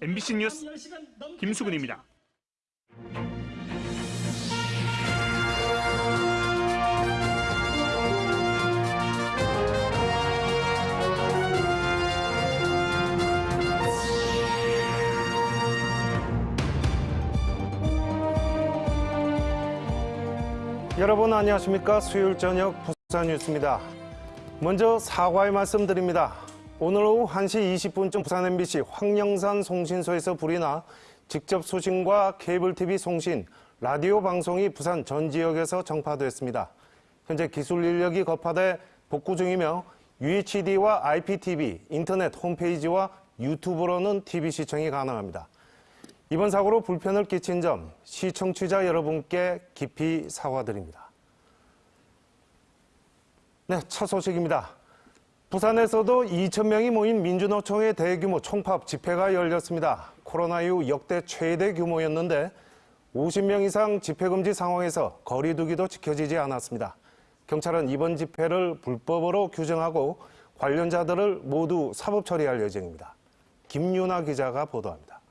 MBC 뉴스 김수근입니다. 여러분 안녕하십니까 수요일 저녁 부산 뉴스입니다. 먼저 사과의 말씀드립니다. 오늘 오후 1시 20분쯤 부산 MBC 황영산 송신소에서 불이 나 직접 소신과 케이블 TV 송신, 라디오 방송이 부산 전 지역에서 정파됐습니다. 현재 기술 인력이 급파돼 복구 중이며 UHD와 IPTV, 인터넷 홈페이지와 유튜브로는 TV 시청이 가능합니다. 이번 사고로 불편을 끼친 점 시청취자 여러분께 깊이 사과드립니다. 네, 첫 소식입니다. 부산에서도 2,000명이 모인 민주노총의 대규모 총파업 집회가 열렸습니다. 코로나 이후 역대 최대 규모였는데 50명 이상 집회 금지 상황에서 거리 두기도 지켜지지 않았습니다. 경찰은 이번 집회를 불법으로 규정하고 관련자들을 모두 사법 처리할 예정입니다. 김윤아 기자가 보도합니다.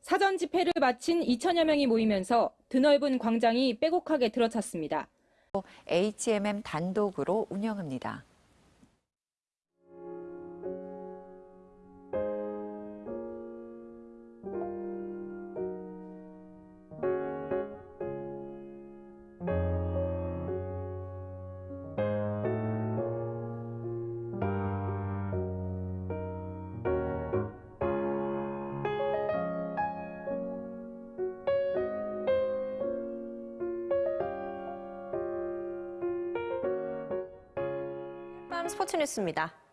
사전 집회를 마친 2천여 명이 모이면서 드넓은 광장이 빼곡하게 들어찼습니다. HMM 단독으로 운영합니다. 스포츠 뉴스입니다.